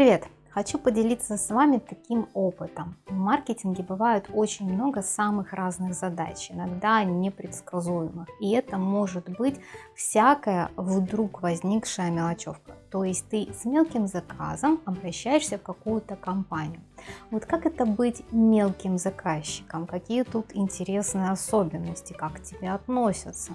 Привет! Хочу поделиться с вами таким опытом. В маркетинге бывает очень много самых разных задач, иногда непредсказуемых. И это может быть всякая вдруг возникшая мелочевка. То есть ты с мелким заказом обращаешься в какую-то компанию. Вот как это быть мелким заказчиком? Какие тут интересные особенности? Как к тебе относятся?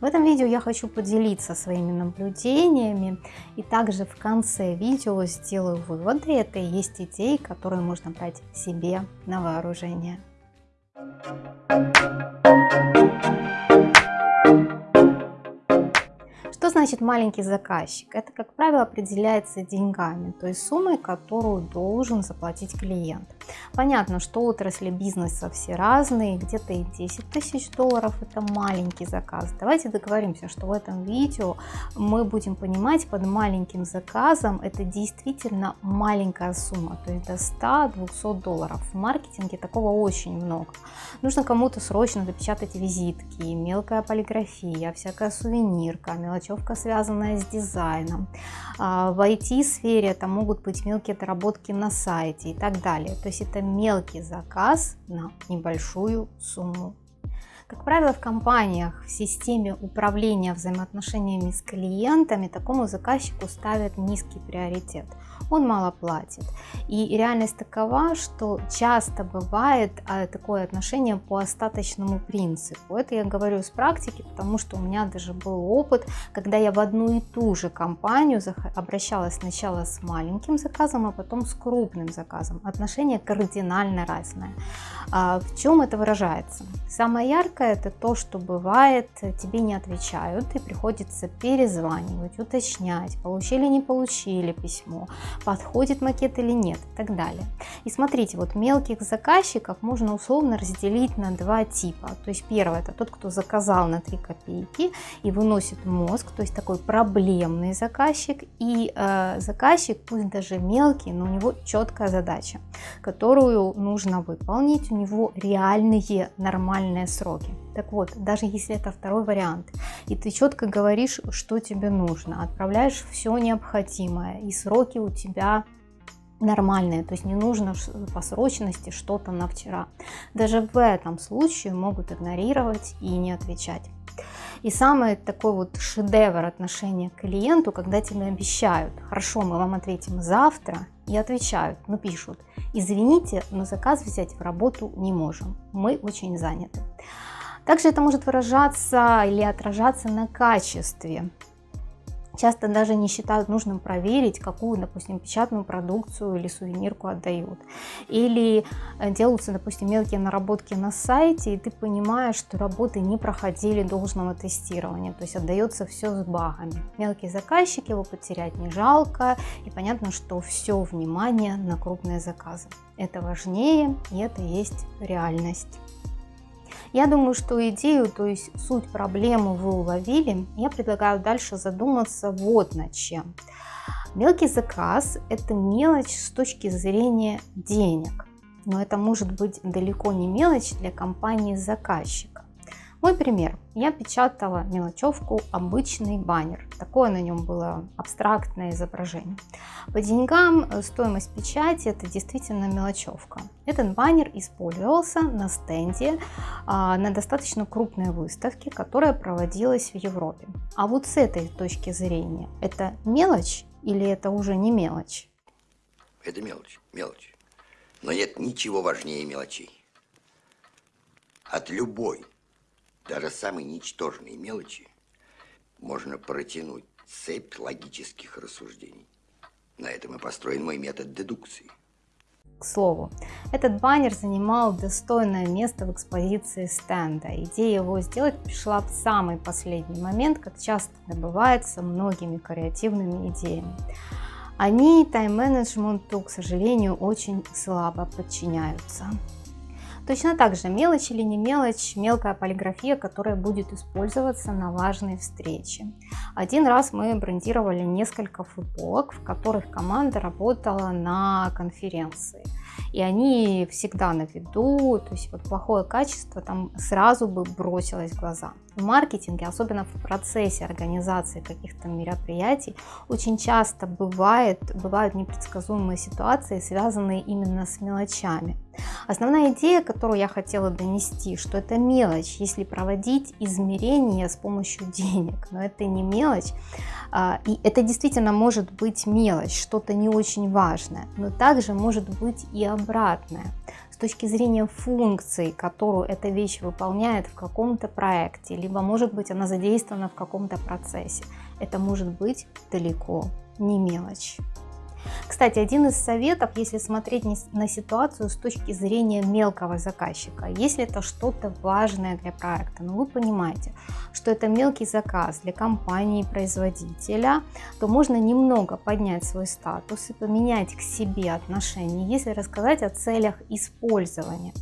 В этом видео я хочу поделиться своими наблюдениями. И также в конце видео сделаю выводы. Это и есть идеи, которые можно брать себе на вооружение. Значит маленький заказчик? Это, как правило, определяется деньгами, то есть суммой, которую должен заплатить клиент. Понятно, что отрасли бизнеса все разные, где-то и 10 тысяч долларов это маленький заказ. Давайте договоримся, что в этом видео мы будем понимать под маленьким заказом это действительно маленькая сумма, то есть до 100-200 долларов. В маркетинге такого очень много. Нужно кому-то срочно допечатать визитки, мелкая полиграфия, всякая сувенирка, мелочь мелочевка, связанная с дизайном. А, в IT-сфере это могут быть мелкие доработки на сайте и так далее. То есть это мелкий заказ на небольшую сумму. Как правило, в компаниях в системе управления взаимоотношениями с клиентами такому заказчику ставят низкий приоритет – он мало платит. И реальность такова, что часто бывает а, такое отношение по остаточному принципу. Это я говорю с практики, потому что у меня даже был опыт, когда я в одну и ту же компанию обращалась сначала с маленьким заказом, а потом с крупным заказом. Отношение кардинально разное. А в чем это выражается? Самое яркое это то, что бывает, тебе не отвечают и приходится перезванивать, уточнять, получили, не получили письмо, подходит макет или нет и так далее. И смотрите, вот мелких заказчиков можно условно разделить на два типа. То есть первое это тот, кто заказал на 3 копейки и выносит мозг, то есть такой проблемный заказчик. И э, заказчик, пусть даже мелкий, но у него четкая задача, которую нужно выполнить. У него реальные нормальные сроки. Так вот, даже если это второй вариант, и ты четко говоришь, что тебе нужно, отправляешь все необходимое, и сроки у тебя нормальные, то есть не нужно по срочности что-то на вчера. Даже в этом случае могут игнорировать и не отвечать. И самый такой вот шедевр отношения к клиенту, когда тебе обещают, хорошо, мы вам ответим завтра, и отвечают, ну пишут, извините, но заказ взять в работу не можем, мы очень заняты. Также это может выражаться или отражаться на качестве. Часто даже не считают нужным проверить, какую, допустим, печатную продукцию или сувенирку отдают. Или э, делаются, допустим, мелкие наработки на сайте, и ты понимаешь, что работы не проходили должного тестирования, то есть отдается все с багами. Мелкий заказчик, его потерять не жалко, и понятно, что все внимание на крупные заказы. Это важнее, и это есть реальность. Я думаю, что идею, то есть суть проблемы вы уловили. Я предлагаю дальше задуматься вот над чем. Мелкий заказ – это мелочь с точки зрения денег, но это может быть далеко не мелочь для компании-заказчика. Мой пример. Я печатала мелочевку обычный баннер. Такое на нем было абстрактное изображение. По деньгам э, стоимость печати это действительно мелочевка. Этот баннер использовался на стенде а, на достаточно крупной выставке, которая проводилась в Европе. А вот с этой точки зрения, это мелочь или это уже не мелочь? Это мелочь, мелочь. Но нет ничего важнее мелочей. От любой даже самые ничтожные мелочи можно протянуть цепь логических рассуждений. На этом и построен мой метод дедукции. К слову, этот баннер занимал достойное место в экспозиции стенда. Идея его сделать пришла в самый последний момент, как часто добывается многими креативными идеями. Они тайм-менеджменту, к сожалению, очень слабо подчиняются. Точно так же мелочь или не мелочь, мелкая полиграфия, которая будет использоваться на важной встрече. Один раз мы брендировали несколько футболок, в которых команда работала на конференции. И они всегда на виду, то есть вот плохое качество там сразу бы бросилось в глаза. В маркетинге, особенно в процессе организации каких-то мероприятий, очень часто бывает, бывают непредсказуемые ситуации, связанные именно с мелочами. Основная идея, которую я хотела донести, что это мелочь, если проводить измерения с помощью денег, но это не мелочь, а, и это действительно может быть мелочь, что-то не очень важное, но также может быть и обратное точки зрения функции, которую эта вещь выполняет в каком-то проекте, либо может быть она задействована в каком-то процессе. Это может быть далеко не мелочь. Кстати, один из советов, если смотреть на ситуацию с точки зрения мелкого заказчика, если это что-то важное для проекта, но ну, вы понимаете, что это мелкий заказ для компании-производителя, то можно немного поднять свой статус и поменять к себе отношения, если рассказать о целях использования.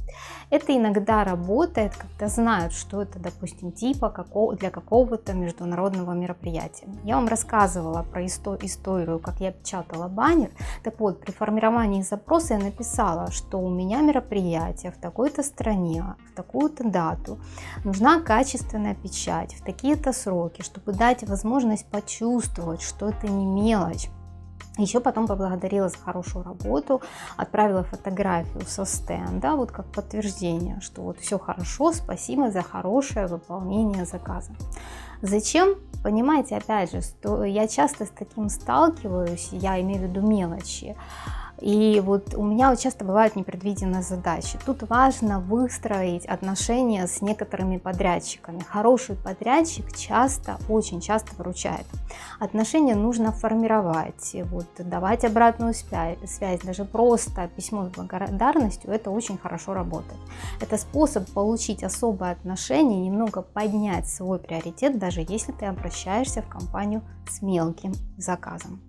Это иногда работает, когда знают, что это, допустим, типа для какого-то международного мероприятия. Я вам рассказывала про историю, как я печатала баннер. Так вот, при формировании запроса я написала, что у меня мероприятие в такой-то стране, в такую-то дату, нужна качественная печать в такие-то сроки, чтобы дать возможность почувствовать, что это не мелочь, еще потом поблагодарила за хорошую работу, отправила фотографию со стенда, вот как подтверждение, что вот все хорошо, спасибо за хорошее выполнение заказа. Зачем? Понимаете, опять же, что я часто с таким сталкиваюсь, я имею в виду мелочи, и вот у меня вот часто бывают непредвиденные задачи. Тут важно выстроить отношения с некоторыми подрядчиками. Хороший подрядчик часто, очень часто выручает. Отношения нужно формировать, вот, давать обратную связь, даже просто письмо с благодарностью, это очень хорошо работает. Это способ получить особое отношение, немного поднять свой приоритет, даже если ты обращаешься в компанию с мелким заказом.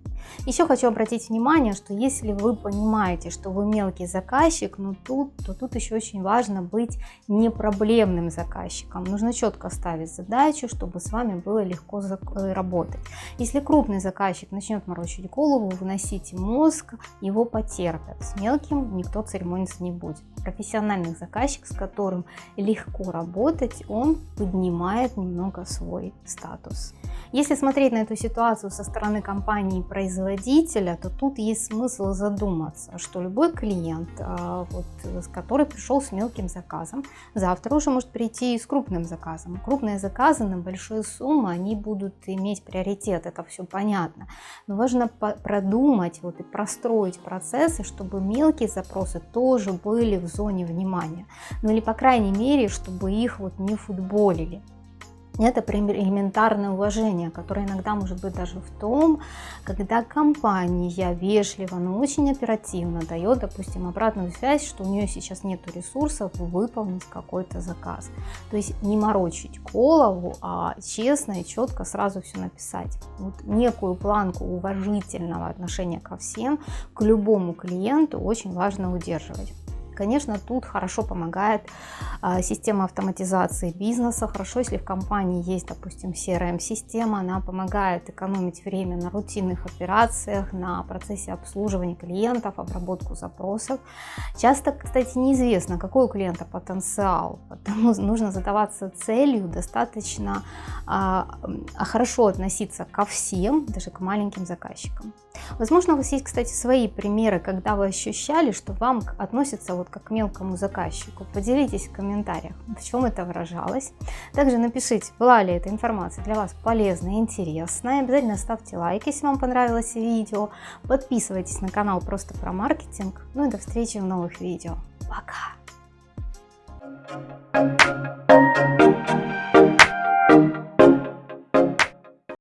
Еще хочу обратить внимание, что если вы понимаете, что вы мелкий заказчик, но тут, то тут еще очень важно быть не проблемным заказчиком. Нужно четко ставить задачу, чтобы с вами было легко э, работать. Если крупный заказчик начнет морочить голову, выносите мозг, его потерпят. С мелким никто церемониться не будет. Профессиональный заказчик, с которым легко работать, он поднимает немного свой статус. Если смотреть на эту ситуацию со стороны компании производителя, то тут есть смысл задуматься, что любой клиент, а, вот, который пришел с мелким заказом, завтра уже может прийти и с крупным заказом. Крупные заказы на большие суммы, они будут иметь приоритет, это все понятно. Но важно продумать вот, и простроить процессы, чтобы мелкие запросы тоже были в зоне внимания. Ну или по крайней мере, чтобы их вот не футболили. Это элементарное уважение, которое иногда может быть даже в том, когда компания вежливо, но очень оперативно дает, допустим, обратную связь, что у нее сейчас нет ресурсов выполнить какой-то заказ. То есть не морочить голову, а честно и четко сразу все написать. Вот некую планку уважительного отношения ко всем, к любому клиенту очень важно удерживать. Конечно, тут хорошо помогает а, система автоматизации бизнеса. Хорошо, если в компании есть, допустим, CRM-система, она помогает экономить время на рутинных операциях, на процессе обслуживания клиентов, обработку запросов. Часто, кстати, неизвестно, какой у клиента потенциал, потому нужно задаваться целью достаточно а, хорошо относиться ко всем, даже к маленьким заказчикам. Возможно, у вас есть, кстати, свои примеры, когда вы ощущали, что вам относятся вот как к мелкому заказчику. Поделитесь в комментариях, в чем это выражалось. Также напишите, была ли эта информация для вас полезная и интересная. Обязательно ставьте лайк, если вам понравилось видео. Подписывайтесь на канал просто про маркетинг. Ну и до встречи в новых видео. Пока!